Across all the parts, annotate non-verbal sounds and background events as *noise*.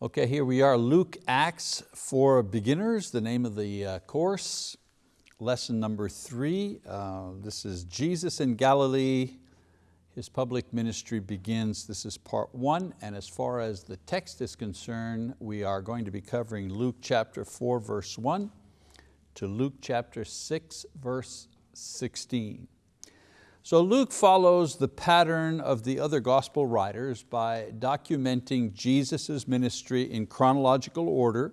Okay, here we are, Luke Acts for Beginners, the name of the uh, course. Lesson number three, uh, this is Jesus in Galilee. His public ministry begins, this is part one, and as far as the text is concerned, we are going to be covering Luke chapter four, verse one, to Luke chapter six, verse 16. So Luke follows the pattern of the other gospel writers by documenting Jesus' ministry in chronological order,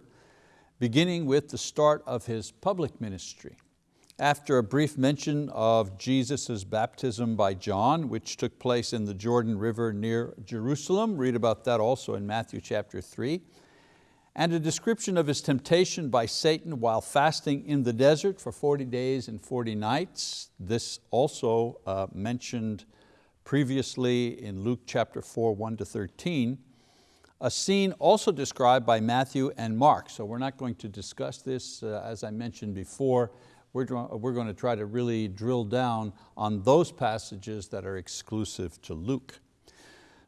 beginning with the start of his public ministry. After a brief mention of Jesus' baptism by John, which took place in the Jordan River near Jerusalem, read about that also in Matthew chapter three, and a description of his temptation by Satan while fasting in the desert for 40 days and 40 nights. This also uh, mentioned previously in Luke chapter 4, 1 to 13. A scene also described by Matthew and Mark. So we're not going to discuss this, uh, as I mentioned before. We're, we're going to try to really drill down on those passages that are exclusive to Luke.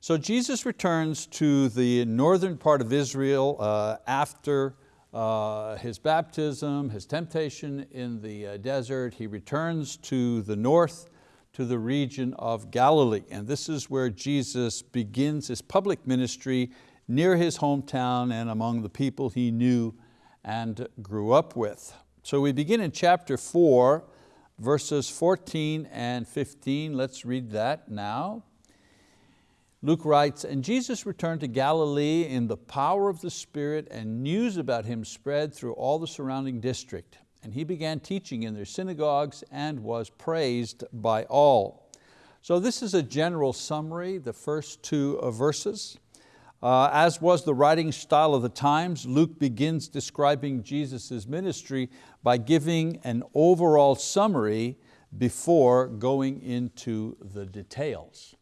So Jesus returns to the northern part of Israel uh, after uh, his baptism, his temptation in the uh, desert. He returns to the north, to the region of Galilee. And this is where Jesus begins his public ministry near his hometown and among the people he knew and grew up with. So we begin in chapter four, verses 14 and 15. Let's read that now. Luke writes, and Jesus returned to Galilee in the power of the Spirit and news about Him spread through all the surrounding district. And He began teaching in their synagogues and was praised by all. So this is a general summary, the first two verses. Uh, as was the writing style of the times, Luke begins describing Jesus' ministry by giving an overall summary before going into the details.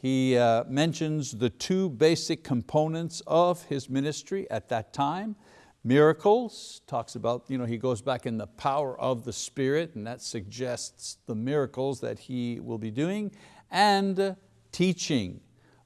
He uh, mentions the two basic components of his ministry at that time. Miracles, talks about, you know, he goes back in the power of the Spirit and that suggests the miracles that he will be doing, and uh, teaching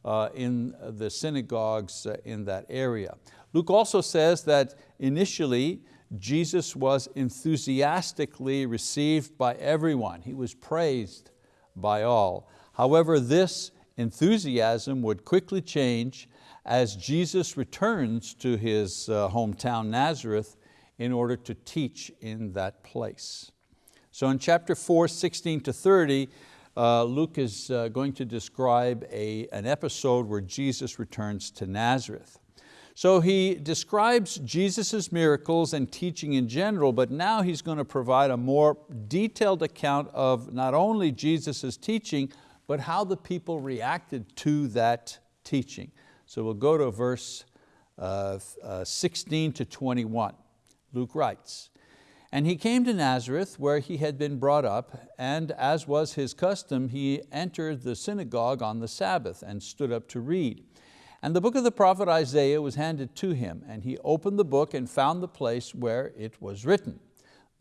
uh, in the synagogues uh, in that area. Luke also says that initially Jesus was enthusiastically received by everyone. He was praised by all. However, this enthusiasm would quickly change as Jesus returns to his uh, hometown Nazareth in order to teach in that place. So in chapter 4, 16 to 30, uh, Luke is uh, going to describe a, an episode where Jesus returns to Nazareth. So he describes Jesus' miracles and teaching in general, but now he's going to provide a more detailed account of not only Jesus' teaching, but how the people reacted to that teaching. So we'll go to verse uh, uh, 16 to 21. Luke writes, and he came to Nazareth where he had been brought up, and as was his custom, he entered the synagogue on the Sabbath and stood up to read. And the book of the prophet Isaiah was handed to him, and he opened the book and found the place where it was written,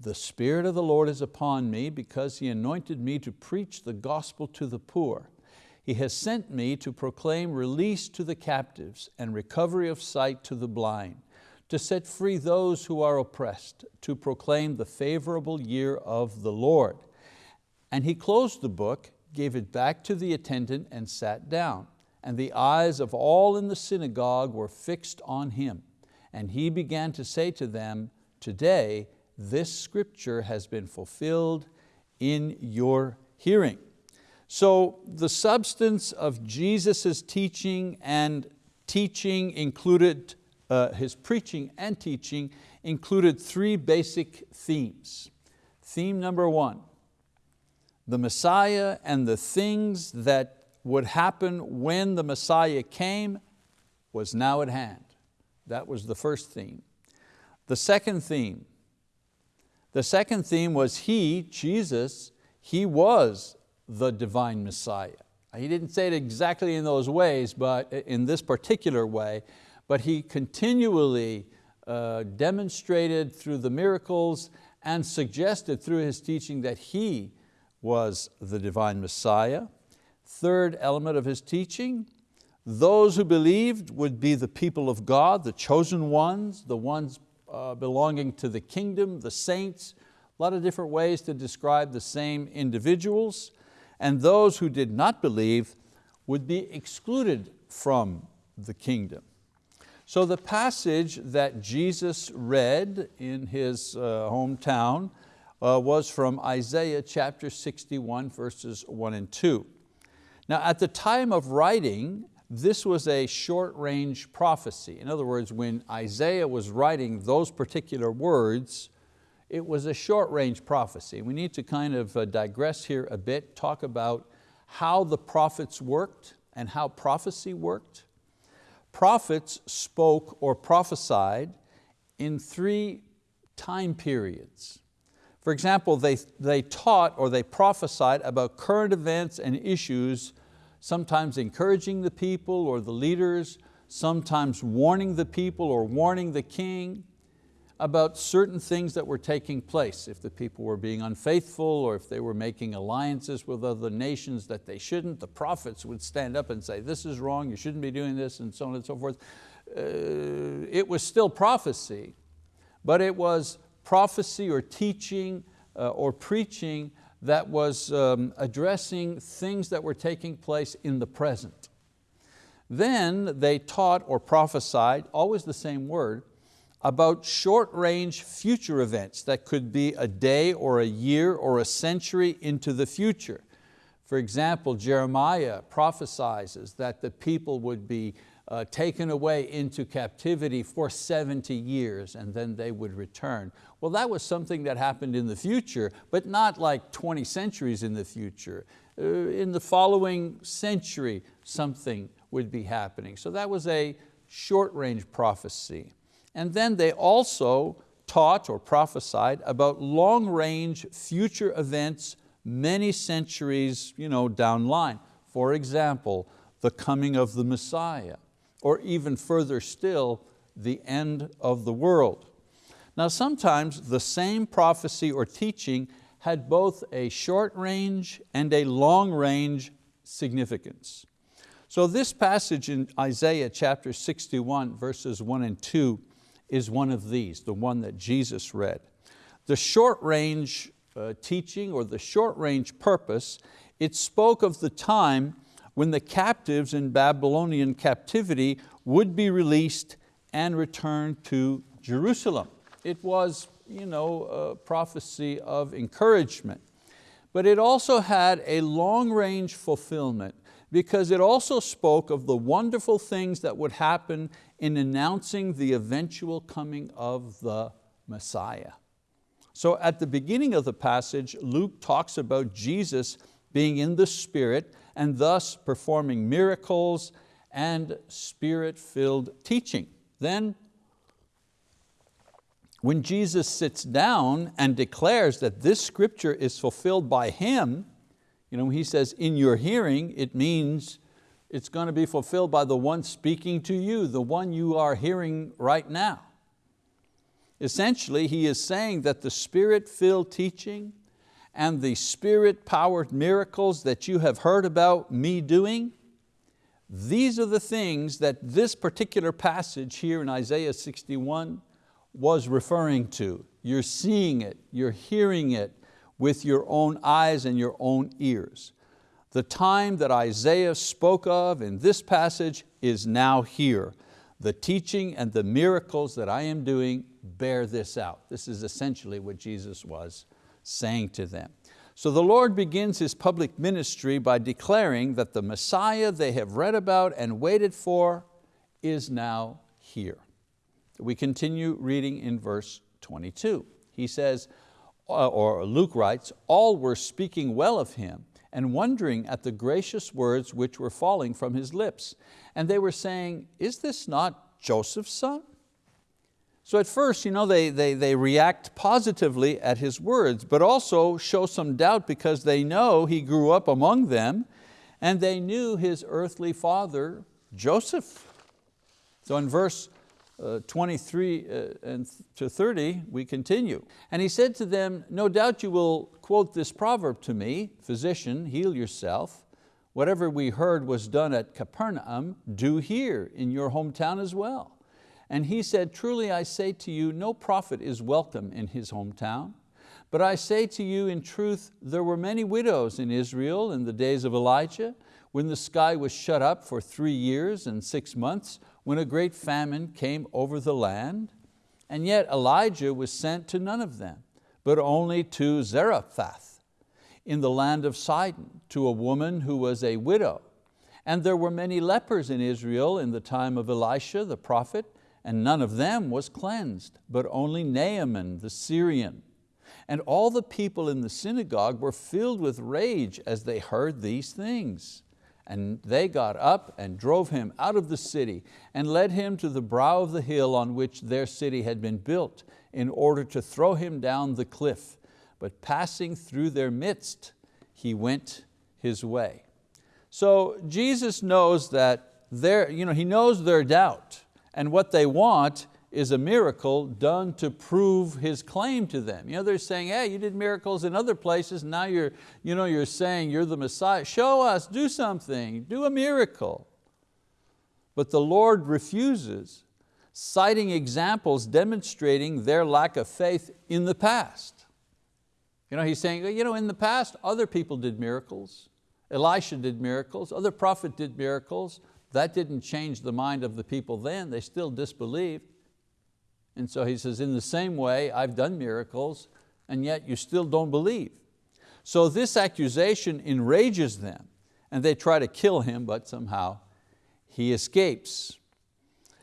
the Spirit of the Lord is upon me because He anointed me to preach the gospel to the poor. He has sent me to proclaim release to the captives and recovery of sight to the blind, to set free those who are oppressed, to proclaim the favorable year of the Lord. And he closed the book, gave it back to the attendant and sat down. And the eyes of all in the synagogue were fixed on him. And he began to say to them, today this scripture has been fulfilled in your hearing. So the substance of Jesus' teaching and teaching included, uh, his preaching and teaching included three basic themes. Theme number one, the Messiah and the things that would happen when the Messiah came was now at hand. That was the first theme. The second theme, the second theme was He, Jesus, He was the divine Messiah. He didn't say it exactly in those ways, but in this particular way, but He continually uh, demonstrated through the miracles and suggested through His teaching that He was the divine Messiah. Third element of His teaching, Those who believed would be the people of God, the chosen ones, the ones uh, belonging to the kingdom, the saints, a lot of different ways to describe the same individuals. And those who did not believe would be excluded from the kingdom. So the passage that Jesus read in his uh, hometown uh, was from Isaiah chapter 61 verses one and two. Now at the time of writing, this was a short range prophecy. In other words, when Isaiah was writing those particular words, it was a short range prophecy. We need to kind of uh, digress here a bit, talk about how the prophets worked and how prophecy worked. Prophets spoke or prophesied in three time periods. For example, they, they taught or they prophesied about current events and issues, sometimes encouraging the people or the leaders, sometimes warning the people or warning the king about certain things that were taking place, if the people were being unfaithful or if they were making alliances with other nations that they shouldn't, the prophets would stand up and say, this is wrong, you shouldn't be doing this, and so on and so forth. Uh, it was still prophecy, but it was prophecy or teaching uh, or preaching that was um, addressing things that were taking place in the present. Then they taught or prophesied, always the same word, about short-range future events that could be a day or a year or a century into the future. For example, Jeremiah prophesies that the people would be uh, taken away into captivity for 70 years and then they would return. Well, that was something that happened in the future, but not like 20 centuries in the future. Uh, in the following century, something would be happening. So that was a short range prophecy. And then they also taught or prophesied about long range future events many centuries you know, down line. For example, the coming of the Messiah, or even further still, the end of the world. Now sometimes the same prophecy or teaching had both a short range and a long range significance. So this passage in Isaiah chapter 61 verses one and two is one of these, the one that Jesus read. The short range uh, teaching or the short range purpose, it spoke of the time when the captives in Babylonian captivity would be released and returned to Jerusalem. It was you know, a prophecy of encouragement. But it also had a long range fulfillment because it also spoke of the wonderful things that would happen in announcing the eventual coming of the Messiah. So at the beginning of the passage, Luke talks about Jesus being in the Spirit and thus performing miracles and spirit-filled teaching. Then when Jesus sits down and declares that this scripture is fulfilled by Him, you know, he says, in your hearing, it means it's going to be fulfilled by the one speaking to you, the one you are hearing right now. Essentially, he is saying that the spirit-filled teaching and the spirit-powered miracles that you have heard about me doing, these are the things that this particular passage here in Isaiah 61 was referring to. You're seeing it, you're hearing it, with your own eyes and your own ears. The time that Isaiah spoke of in this passage is now here. The teaching and the miracles that I am doing bear this out. This is essentially what Jesus was saying to them. So the Lord begins His public ministry by declaring that the Messiah they have read about and waited for is now here. We continue reading in verse 22. He says, uh, or Luke writes, all were speaking well of him and wondering at the gracious words which were falling from his lips. And they were saying, is this not Joseph's son? So at first you know, they, they, they react positively at his words, but also show some doubt because they know he grew up among them and they knew his earthly father, Joseph. So in verse uh, 23 uh, and to 30, we continue. And he said to them, no doubt you will quote this proverb to me, physician, heal yourself. Whatever we heard was done at Capernaum, do here in your hometown as well. And he said, truly I say to you, no prophet is welcome in his hometown. But I say to you in truth, there were many widows in Israel in the days of Elijah, when the sky was shut up for three years and six months, when a great famine came over the land. And yet Elijah was sent to none of them, but only to Zarephath in the land of Sidon, to a woman who was a widow. And there were many lepers in Israel in the time of Elisha the prophet, and none of them was cleansed, but only Naaman the Syrian. And all the people in the synagogue were filled with rage as they heard these things. And they got up and drove him out of the city and led him to the brow of the hill on which their city had been built in order to throw him down the cliff. But passing through their midst, he went his way. So Jesus knows that you know, he knows their doubt and what they want is a miracle done to prove his claim to them. You know, they're saying, hey, you did miracles in other places, now you're, you know, you're saying you're the Messiah. Show us, do something, do a miracle. But the Lord refuses, citing examples demonstrating their lack of faith in the past. You know, he's saying, you know, in the past, other people did miracles. Elisha did miracles, other prophet did miracles. That didn't change the mind of the people then, they still disbelieved. And so he says, in the same way, I've done miracles, and yet you still don't believe. So this accusation enrages them, and they try to kill him, but somehow he escapes.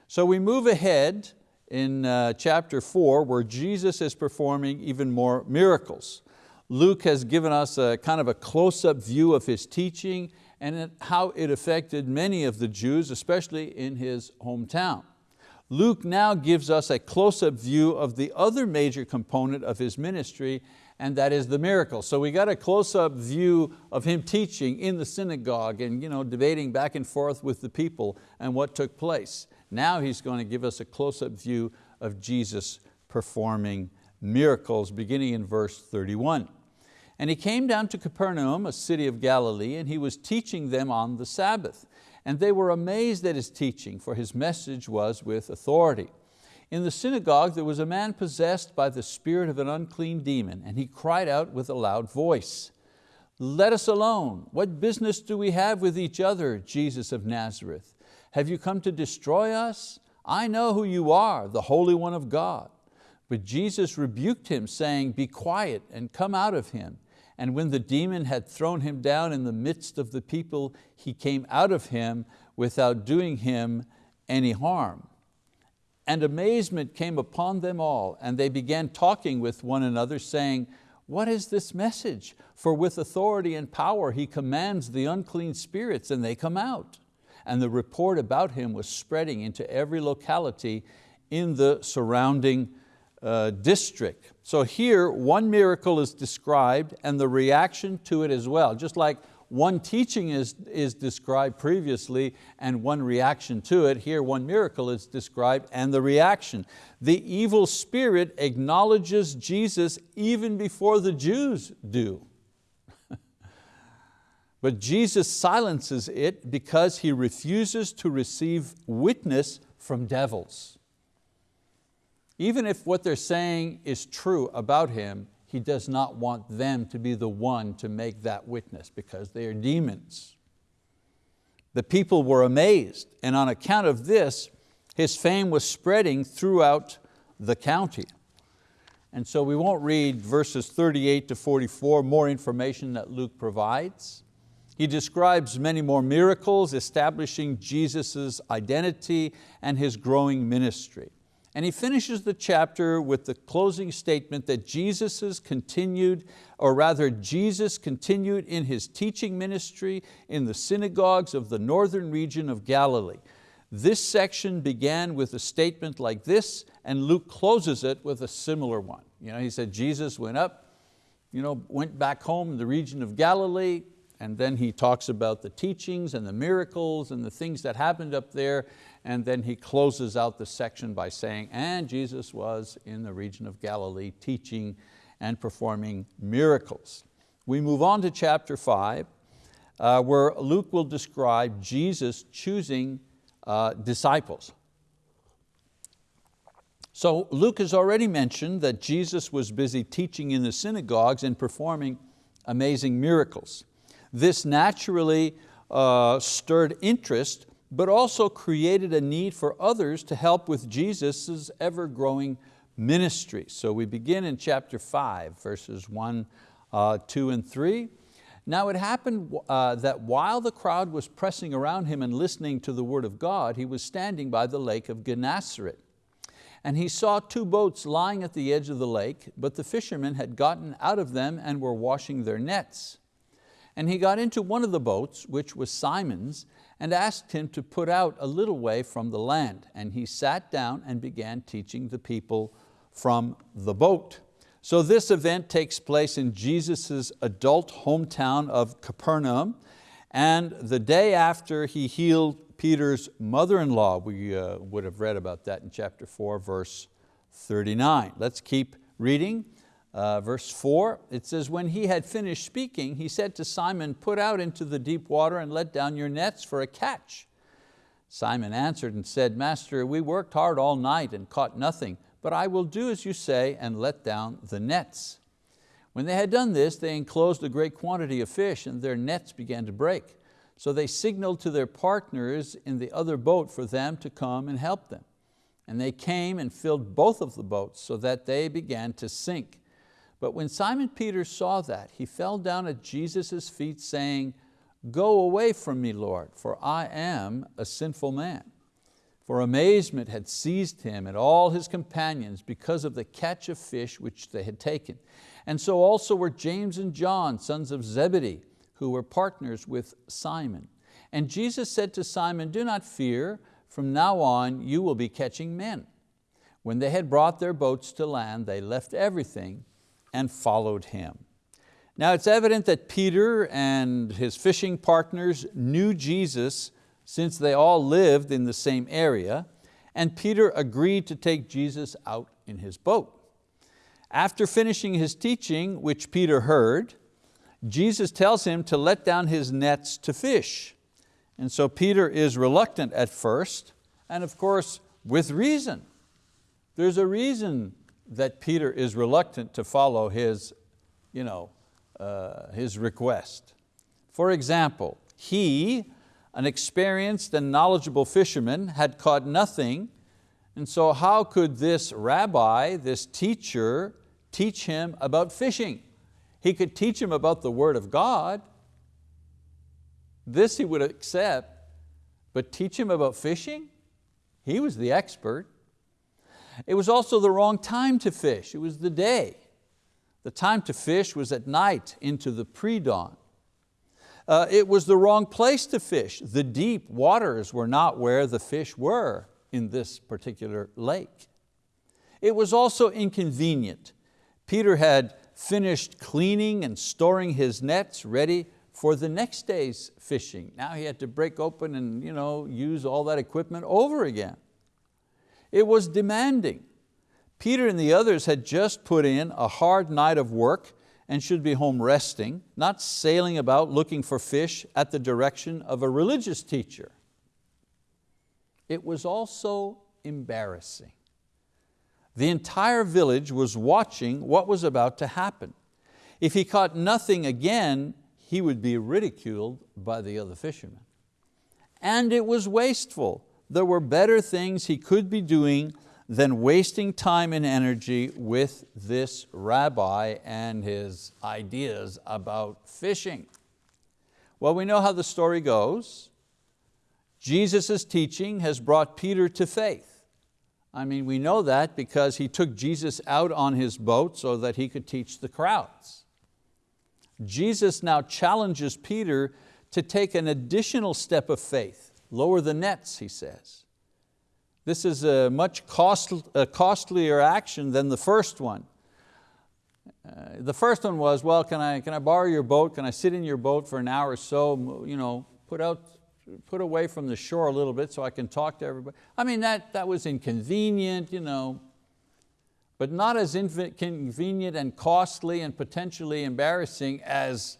So we move ahead in uh, chapter four, where Jesus is performing even more miracles. Luke has given us a kind of a close-up view of his teaching and how it affected many of the Jews, especially in his hometown. Luke now gives us a close-up view of the other major component of his ministry, and that is the miracle. So we got a close-up view of him teaching in the synagogue and you know, debating back and forth with the people and what took place. Now he's going to give us a close-up view of Jesus performing miracles beginning in verse 31. And he came down to Capernaum, a city of Galilee, and he was teaching them on the Sabbath. And they were amazed at his teaching, for his message was with authority. In the synagogue there was a man possessed by the spirit of an unclean demon, and he cried out with a loud voice, let us alone. What business do we have with each other, Jesus of Nazareth? Have you come to destroy us? I know who you are, the Holy One of God. But Jesus rebuked him, saying, Be quiet and come out of him. And when the demon had thrown him down in the midst of the people, he came out of him without doing him any harm. And amazement came upon them all, and they began talking with one another, saying, what is this message? For with authority and power he commands the unclean spirits and they come out. And the report about him was spreading into every locality in the surrounding uh, district. So here, one miracle is described and the reaction to it as well. Just like one teaching is, is described previously and one reaction to it, here one miracle is described and the reaction. The evil spirit acknowledges Jesus even before the Jews do. *laughs* but Jesus silences it because He refuses to receive witness from devils. Even if what they're saying is true about him, he does not want them to be the one to make that witness because they are demons. The people were amazed and on account of this, his fame was spreading throughout the county. And so we won't read verses 38 to 44, more information that Luke provides. He describes many more miracles establishing Jesus' identity and His growing ministry. And he finishes the chapter with the closing statement that Jesus continued, or rather Jesus continued in His teaching ministry in the synagogues of the northern region of Galilee. This section began with a statement like this and Luke closes it with a similar one. You know, he said Jesus went up, you know, went back home in the region of Galilee, and then he talks about the teachings and the miracles and the things that happened up there, and then he closes out the section by saying, and Jesus was in the region of Galilee teaching and performing miracles. We move on to chapter five. uh, where Luke will describe Jesus choosing uh, disciples. So Luke has already mentioned that Jesus was busy teaching in the synagogues and performing amazing miracles. This naturally uh, stirred interest, but also created a need for others to help with Jesus' ever-growing ministry. So we begin in chapter five, verses one, uh, two and three. Now it happened uh, that while the crowd was pressing around him and listening to the word of God, he was standing by the lake of Gennesaret. And he saw two boats lying at the edge of the lake, but the fishermen had gotten out of them and were washing their nets. And he got into one of the boats, which was Simon's, and asked him to put out a little way from the land. And he sat down and began teaching the people from the boat. So this event takes place in Jesus' adult hometown of Capernaum, and the day after he healed Peter's mother-in-law. We uh, would have read about that in chapter four, verse 39. Let's keep reading. Uh, verse four, it says, when he had finished speaking, he said to Simon, put out into the deep water and let down your nets for a catch. Simon answered and said, Master, we worked hard all night and caught nothing, but I will do as you say and let down the nets. When they had done this, they enclosed a great quantity of fish and their nets began to break. So they signaled to their partners in the other boat for them to come and help them. And they came and filled both of the boats so that they began to sink. But when Simon Peter saw that, he fell down at Jesus' feet saying, Go away from me, Lord, for I am a sinful man. For amazement had seized him and all his companions because of the catch of fish which they had taken. And so also were James and John, sons of Zebedee, who were partners with Simon. And Jesus said to Simon, do not fear, from now on you will be catching men. When they had brought their boats to land, they left everything and followed him. Now it's evident that Peter and his fishing partners knew Jesus since they all lived in the same area, and Peter agreed to take Jesus out in his boat. After finishing his teaching, which Peter heard, Jesus tells him to let down his nets to fish. And so Peter is reluctant at first, and of course, with reason. There's a reason that Peter is reluctant to follow his, you know, uh, his request. For example, he, an experienced and knowledgeable fisherman, had caught nothing, and so how could this rabbi, this teacher, teach him about fishing? He could teach him about the word of God. This he would accept, but teach him about fishing? He was the expert. It was also the wrong time to fish. It was the day. The time to fish was at night into the pre-dawn. Uh, it was the wrong place to fish. The deep waters were not where the fish were in this particular lake. It was also inconvenient. Peter had finished cleaning and storing his nets ready for the next day's fishing. Now he had to break open and you know, use all that equipment over again. It was demanding. Peter and the others had just put in a hard night of work and should be home resting, not sailing about looking for fish at the direction of a religious teacher. It was also embarrassing. The entire village was watching what was about to happen. If he caught nothing again, he would be ridiculed by the other fishermen. And it was wasteful. There were better things he could be doing than wasting time and energy with this rabbi and his ideas about fishing. Well, we know how the story goes. Jesus' teaching has brought Peter to faith. I mean, we know that because he took Jesus out on his boat so that he could teach the crowds. Jesus now challenges Peter to take an additional step of faith, lower the nets, he says. This is a much cost, a costlier action than the first one. Uh, the first one was, well, can I, can I borrow your boat? Can I sit in your boat for an hour or so? You know, put out put away from the shore a little bit so I can talk to everybody. I mean, that, that was inconvenient, you know, but not as inconvenient and costly and potentially embarrassing as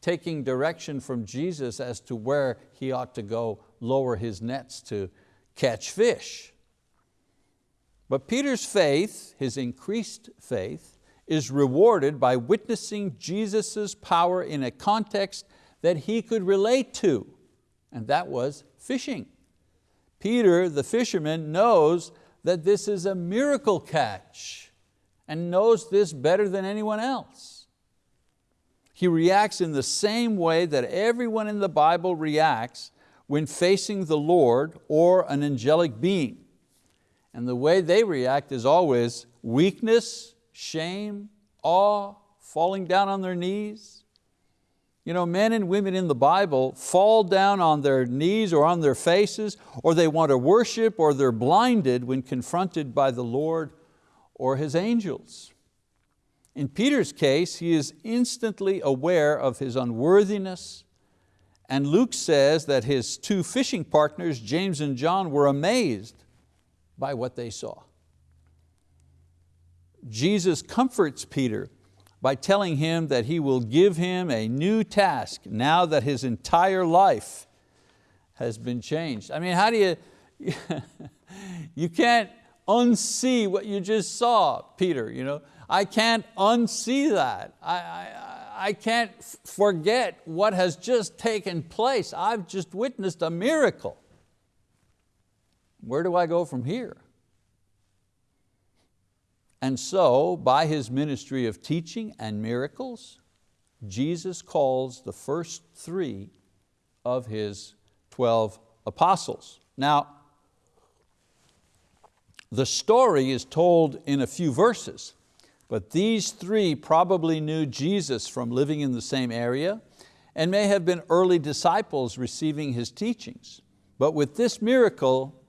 taking direction from Jesus as to where he ought to go lower his nets to catch fish. But Peter's faith, his increased faith, is rewarded by witnessing Jesus' power in a context that he could relate to, and that was fishing. Peter, the fisherman, knows that this is a miracle catch and knows this better than anyone else. He reacts in the same way that everyone in the Bible reacts when facing the Lord or an angelic being. And the way they react is always weakness, shame, awe, falling down on their knees. You know, men and women in the Bible fall down on their knees or on their faces, or they want to worship, or they're blinded when confronted by the Lord or His angels. In Peter's case, he is instantly aware of his unworthiness, and Luke says that his two fishing partners, James and John, were amazed by what they saw. Jesus comforts Peter by telling him that he will give him a new task now that his entire life has been changed. I mean, how do you, *laughs* you can't unsee what you just saw, Peter. You know? I can't unsee that. I, I, I can't forget what has just taken place. I've just witnessed a miracle. Where do I go from here? And so, by His ministry of teaching and miracles, Jesus calls the first three of His 12 apostles. Now, the story is told in a few verses, but these three probably knew Jesus from living in the same area and may have been early disciples receiving His teachings. But with this miracle,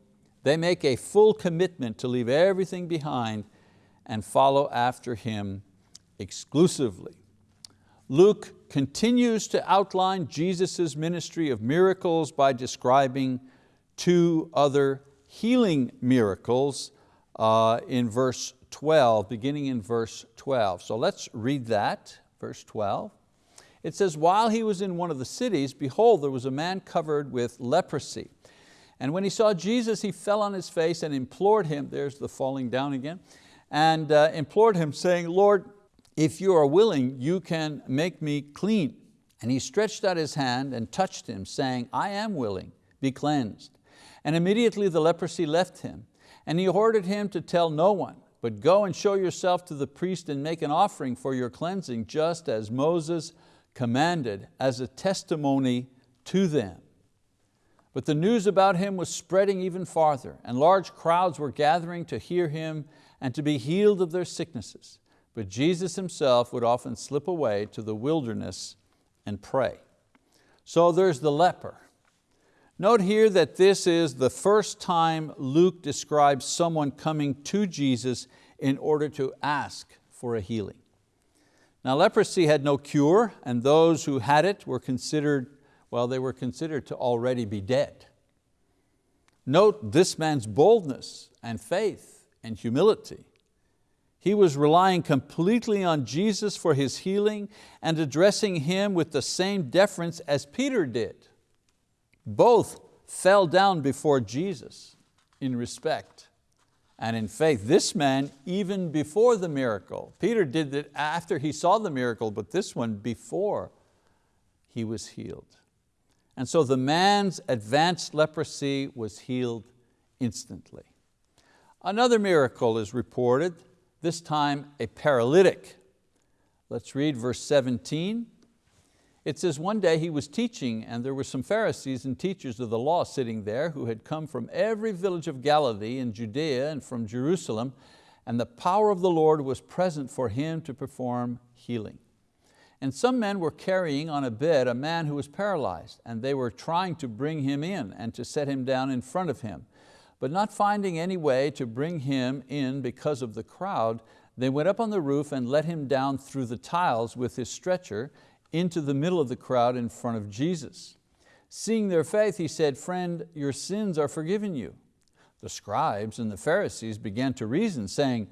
they make a full commitment to leave everything behind and follow after Him exclusively. Luke continues to outline Jesus' ministry of miracles by describing two other healing miracles uh, in verse 12, beginning in verse 12. So let's read that, verse 12. It says, while he was in one of the cities, behold, there was a man covered with leprosy. And when he saw Jesus, he fell on his face and implored him, there's the falling down again, and uh, implored him saying, Lord, if you are willing, you can make me clean. And he stretched out his hand and touched him, saying, I am willing, be cleansed. And immediately the leprosy left him. And he ordered him to tell no one, but go and show yourself to the priest and make an offering for your cleansing, just as Moses commanded as a testimony to them. But the news about him was spreading even farther, and large crowds were gathering to hear him and to be healed of their sicknesses. But Jesus himself would often slip away to the wilderness and pray. So there's the leper. Note here that this is the first time Luke describes someone coming to Jesus in order to ask for a healing. Now leprosy had no cure and those who had it were considered well, they were considered to already be dead. Note this man's boldness and faith and humility. He was relying completely on Jesus for his healing and addressing Him with the same deference as Peter did. Both fell down before Jesus in respect and in faith. This man, even before the miracle. Peter did it after he saw the miracle, but this one before he was healed. And so the man's advanced leprosy was healed instantly. Another miracle is reported, this time a paralytic. Let's read verse 17. It says, one day he was teaching and there were some Pharisees and teachers of the law sitting there who had come from every village of Galilee and Judea and from Jerusalem, and the power of the Lord was present for him to perform healing. And some men were carrying on a bed a man who was paralyzed, and they were trying to bring him in and to set him down in front of him. But not finding any way to bring him in because of the crowd, they went up on the roof and let him down through the tiles with his stretcher into the middle of the crowd in front of Jesus. Seeing their faith, he said, friend, your sins are forgiven you. The scribes and the Pharisees began to reason, saying,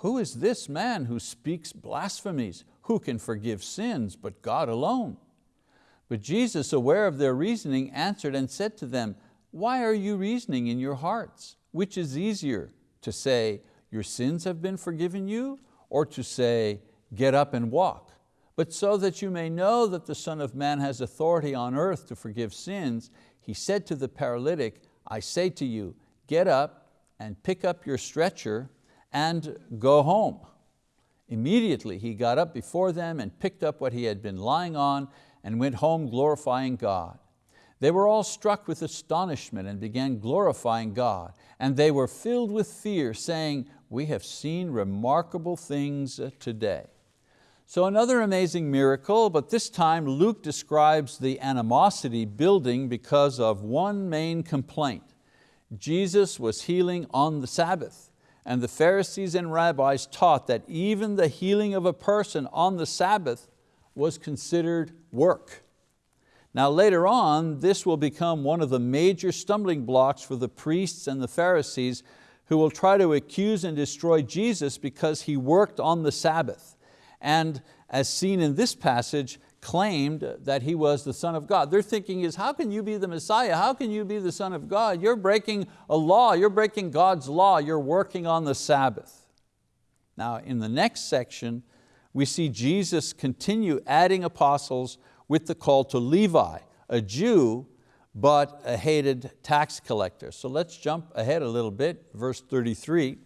who is this man who speaks blasphemies? Who can forgive sins but God alone? But Jesus, aware of their reasoning, answered and said to them, Why are you reasoning in your hearts? Which is easier, to say, Your sins have been forgiven you, or to say, Get up and walk? But so that you may know that the Son of Man has authority on earth to forgive sins, he said to the paralytic, I say to you, get up and pick up your stretcher and go home. Immediately he got up before them and picked up what he had been lying on and went home glorifying God. They were all struck with astonishment and began glorifying God. And they were filled with fear, saying, we have seen remarkable things today. So another amazing miracle, but this time Luke describes the animosity building because of one main complaint. Jesus was healing on the Sabbath, and the Pharisees and rabbis taught that even the healing of a person on the Sabbath was considered work. Now later on, this will become one of the major stumbling blocks for the priests and the Pharisees who will try to accuse and destroy Jesus because He worked on the Sabbath. And as seen in this passage, claimed that He was the Son of God. Their thinking is, how can you be the Messiah? How can you be the Son of God? You're breaking a law, you're breaking God's law, you're working on the Sabbath. Now in the next section, we see Jesus continue adding apostles with the call to Levi, a Jew, but a hated tax collector. So let's jump ahead a little bit, verse 33,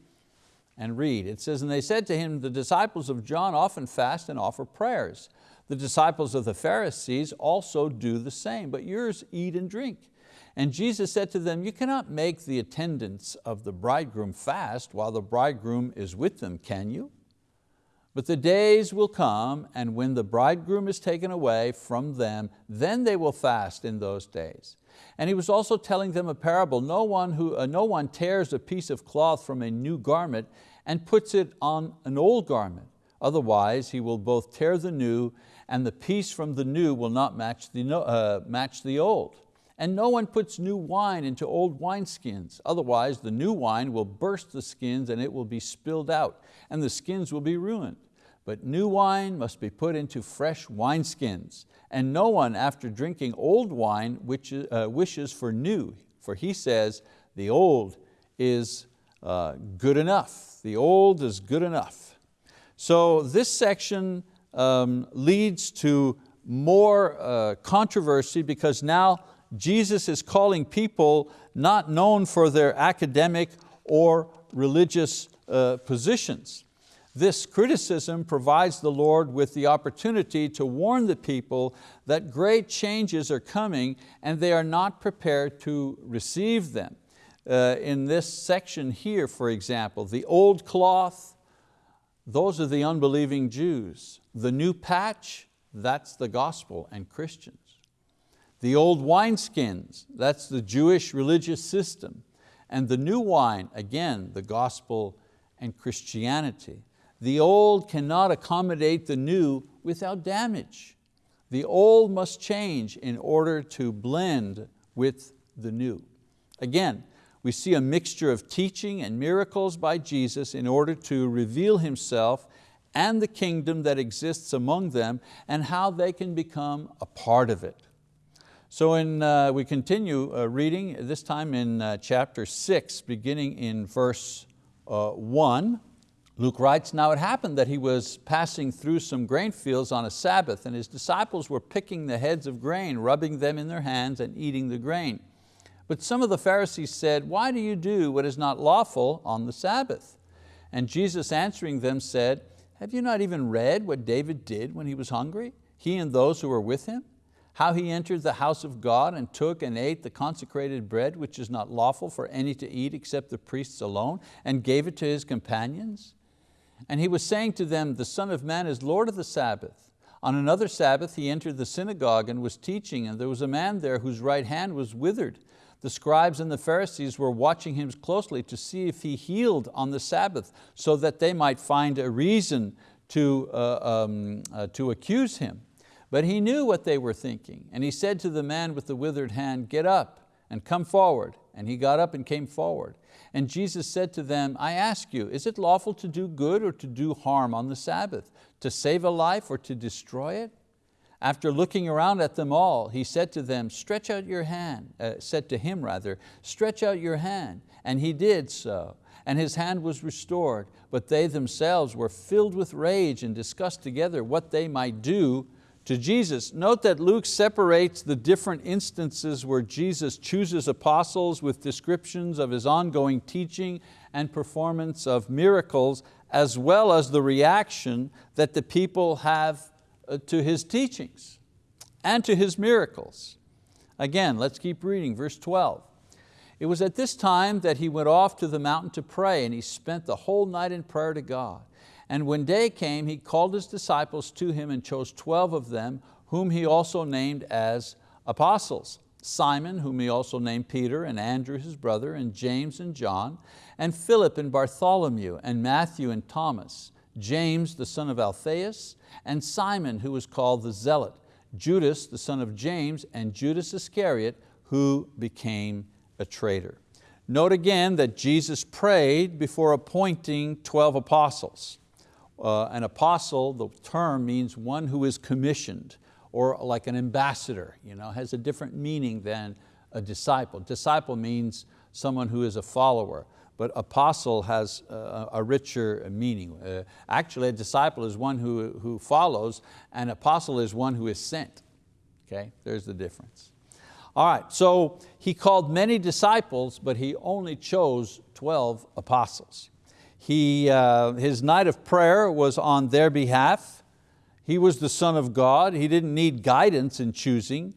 and read. It says, and they said to him, the disciples of John often fast and offer prayers. The disciples of the Pharisees also do the same, but yours eat and drink. And Jesus said to them, you cannot make the attendants of the bridegroom fast while the bridegroom is with them, can you? But the days will come, and when the bridegroom is taken away from them, then they will fast in those days. And he was also telling them a parable. No one, who, uh, no one tears a piece of cloth from a new garment and puts it on an old garment. Otherwise he will both tear the new and the piece from the new will not match the, uh, match the old. And no one puts new wine into old wineskins, otherwise the new wine will burst the skins and it will be spilled out, and the skins will be ruined. But new wine must be put into fresh wineskins, and no one after drinking old wine which, uh, wishes for new, for he says, the old is uh, good enough. The old is good enough. So this section um, leads to more uh, controversy because now Jesus is calling people not known for their academic or religious uh, positions. This criticism provides the Lord with the opportunity to warn the people that great changes are coming and they are not prepared to receive them. Uh, in this section here, for example, the old cloth, those are the unbelieving Jews. The new patch, that's the gospel and Christians. The old wineskins, that's the Jewish religious system. And the new wine, again, the gospel and Christianity. The old cannot accommodate the new without damage. The old must change in order to blend with the new. Again, we see a mixture of teaching and miracles by Jesus in order to reveal Himself and the kingdom that exists among them and how they can become a part of it. So in, uh, we continue uh, reading, this time in uh, chapter six, beginning in verse uh, one. Luke writes, now it happened that he was passing through some grain fields on a Sabbath and his disciples were picking the heads of grain, rubbing them in their hands and eating the grain. But some of the Pharisees said, why do you do what is not lawful on the Sabbath? And Jesus answering them said, have you not even read what David did when he was hungry, he and those who were with him? how he entered the house of God and took and ate the consecrated bread which is not lawful for any to eat except the priests alone and gave it to his companions. And he was saying to them, the Son of Man is Lord of the Sabbath. On another Sabbath he entered the synagogue and was teaching and there was a man there whose right hand was withered. The scribes and the Pharisees were watching him closely to see if he healed on the Sabbath so that they might find a reason to, uh, um, uh, to accuse him. But he knew what they were thinking, and he said to the man with the withered hand, get up and come forward. And he got up and came forward. And Jesus said to them, I ask you, is it lawful to do good or to do harm on the Sabbath, to save a life or to destroy it? After looking around at them all, he said to them, stretch out your hand, uh, said to him rather, stretch out your hand. And he did so, and his hand was restored. But they themselves were filled with rage and discussed together what they might do to Jesus. Note that Luke separates the different instances where Jesus chooses apostles with descriptions of His ongoing teaching and performance of miracles, as well as the reaction that the people have uh, to His teachings and to His miracles. Again, let's keep reading, verse 12. It was at this time that he went off to the mountain to pray and he spent the whole night in prayer to God. And when day came, he called his disciples to him and chose 12 of them, whom he also named as apostles. Simon, whom he also named Peter, and Andrew his brother, and James and John, and Philip and Bartholomew, and Matthew and Thomas, James the son of Alphaeus, and Simon who was called the Zealot, Judas the son of James, and Judas Iscariot who became a traitor. Note again that Jesus prayed before appointing 12 apostles. Uh, an apostle, the term means one who is commissioned or like an ambassador, you know, has a different meaning than a disciple. Disciple means someone who is a follower but apostle has a, a richer meaning. Uh, actually, a disciple is one who, who follows, and apostle is one who is sent. Okay, there's the difference. All right, so he called many disciples, but he only chose 12 apostles. He, uh, his night of prayer was on their behalf. He was the son of God. He didn't need guidance in choosing,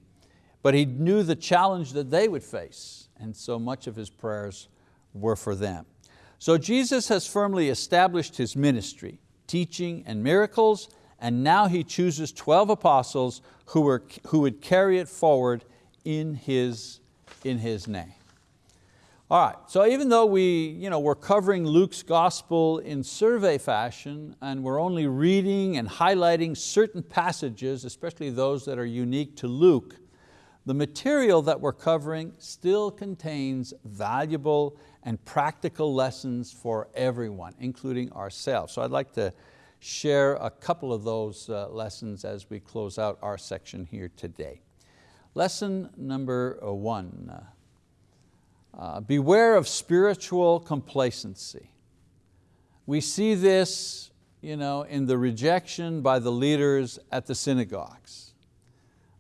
but he knew the challenge that they would face. And so much of his prayers were for them. So Jesus has firmly established His ministry, teaching and miracles, and now He chooses 12 apostles who, were, who would carry it forward in His, in His name. All right, so even though we, you know, we're covering Luke's gospel in survey fashion and we're only reading and highlighting certain passages, especially those that are unique to Luke, the material that we're covering still contains valuable and practical lessons for everyone, including ourselves. So I'd like to share a couple of those uh, lessons as we close out our section here today. Lesson number uh, one, uh, beware of spiritual complacency. We see this you know, in the rejection by the leaders at the synagogues.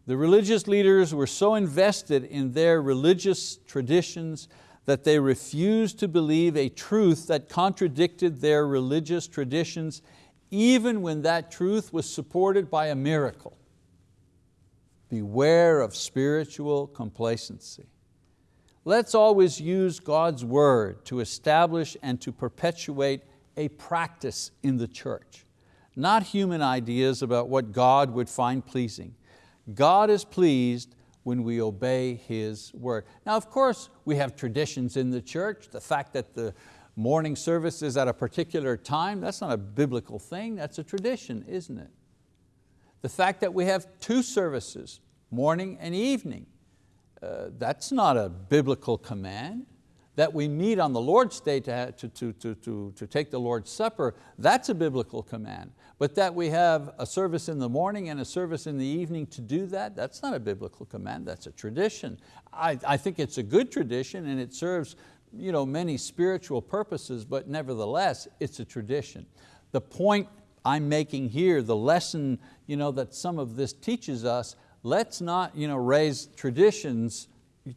The religious leaders were so invested in their religious traditions that they refused to believe a truth that contradicted their religious traditions even when that truth was supported by a miracle. Beware of spiritual complacency. Let's always use God's word to establish and to perpetuate a practice in the church, not human ideas about what God would find pleasing. God is pleased when we obey His word. Now of course we have traditions in the church, the fact that the morning service is at a particular time, that's not a biblical thing, that's a tradition, isn't it? The fact that we have two services, morning and evening, uh, that's not a biblical command that we meet on the Lord's Day to, to, to, to, to take the Lord's Supper, that's a biblical command. But that we have a service in the morning and a service in the evening to do that, that's not a biblical command, that's a tradition. I, I think it's a good tradition and it serves you know, many spiritual purposes, but nevertheless, it's a tradition. The point I'm making here, the lesson you know, that some of this teaches us, let's not you know, raise traditions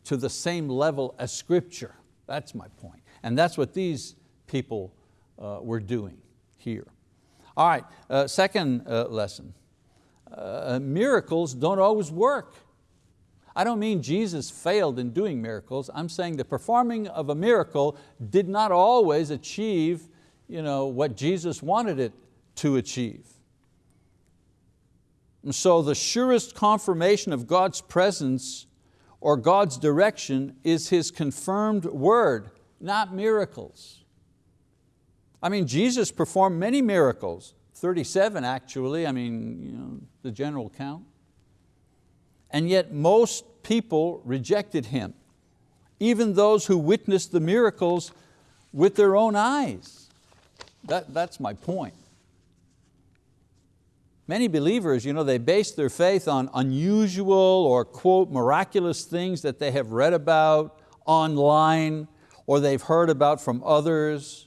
to the same level as scripture. That's my point. And that's what these people uh, were doing here. All right, uh, second uh, lesson. Uh, miracles don't always work. I don't mean Jesus failed in doing miracles. I'm saying the performing of a miracle did not always achieve you know, what Jesus wanted it to achieve. And so the surest confirmation of God's presence or God's direction is His confirmed word, not miracles. I mean, Jesus performed many miracles, 37 actually, I mean, you know, the general count. And yet most people rejected Him, even those who witnessed the miracles with their own eyes. That, that's my point. Many believers, you know, they base their faith on unusual or quote, miraculous things that they have read about online or they've heard about from others.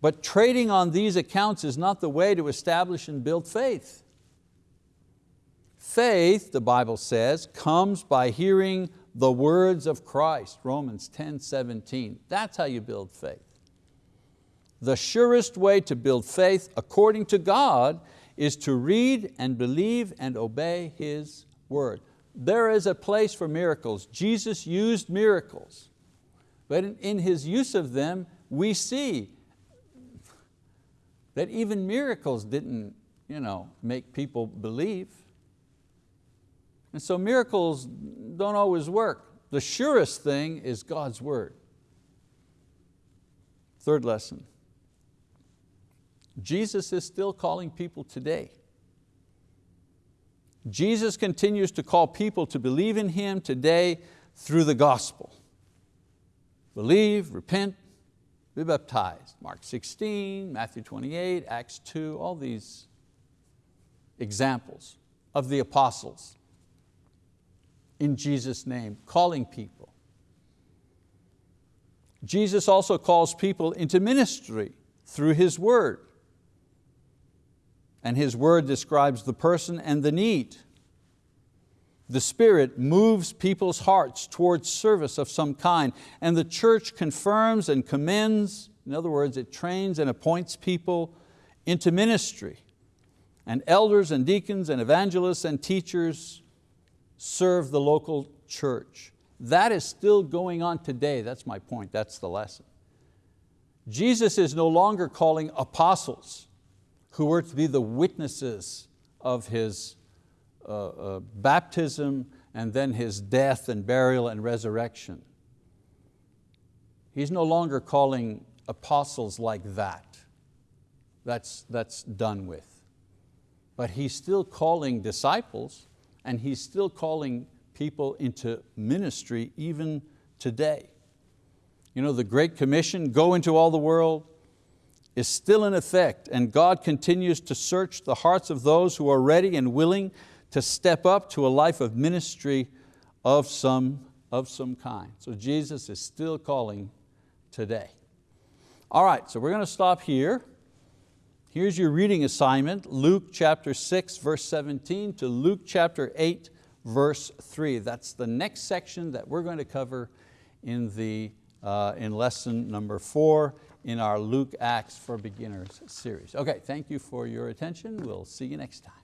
But trading on these accounts is not the way to establish and build faith. Faith, the Bible says, comes by hearing the words of Christ, Romans 10, 17. That's how you build faith. The surest way to build faith according to God is to read and believe and obey His word. There is a place for miracles. Jesus used miracles, but in, in His use of them, we see that even miracles didn't you know, make people believe. And so miracles don't always work. The surest thing is God's word. Third lesson, Jesus is still calling people today. Jesus continues to call people to believe in Him today through the gospel. Believe, repent, be baptized. Mark 16, Matthew 28, Acts 2, all these examples of the apostles in Jesus' name, calling people. Jesus also calls people into ministry through His word and His word describes the person and the need. The Spirit moves people's hearts towards service of some kind, and the church confirms and commends, in other words, it trains and appoints people into ministry. And elders and deacons and evangelists and teachers serve the local church. That is still going on today, that's my point, that's the lesson. Jesus is no longer calling apostles, who were to be the witnesses of His uh, uh, baptism and then His death and burial and resurrection. He's no longer calling apostles like that. That's, that's done with. But He's still calling disciples and He's still calling people into ministry even today. You know, the Great Commission, go into all the world, is still in effect and God continues to search the hearts of those who are ready and willing to step up to a life of ministry of some, of some kind. So Jesus is still calling today. All right, so we're going to stop here. Here's your reading assignment, Luke chapter 6, verse 17 to Luke chapter 8, verse 3. That's the next section that we're going to cover in, the, uh, in lesson number four in our Luke Acts for Beginners series. Okay, thank you for your attention. We'll see you next time.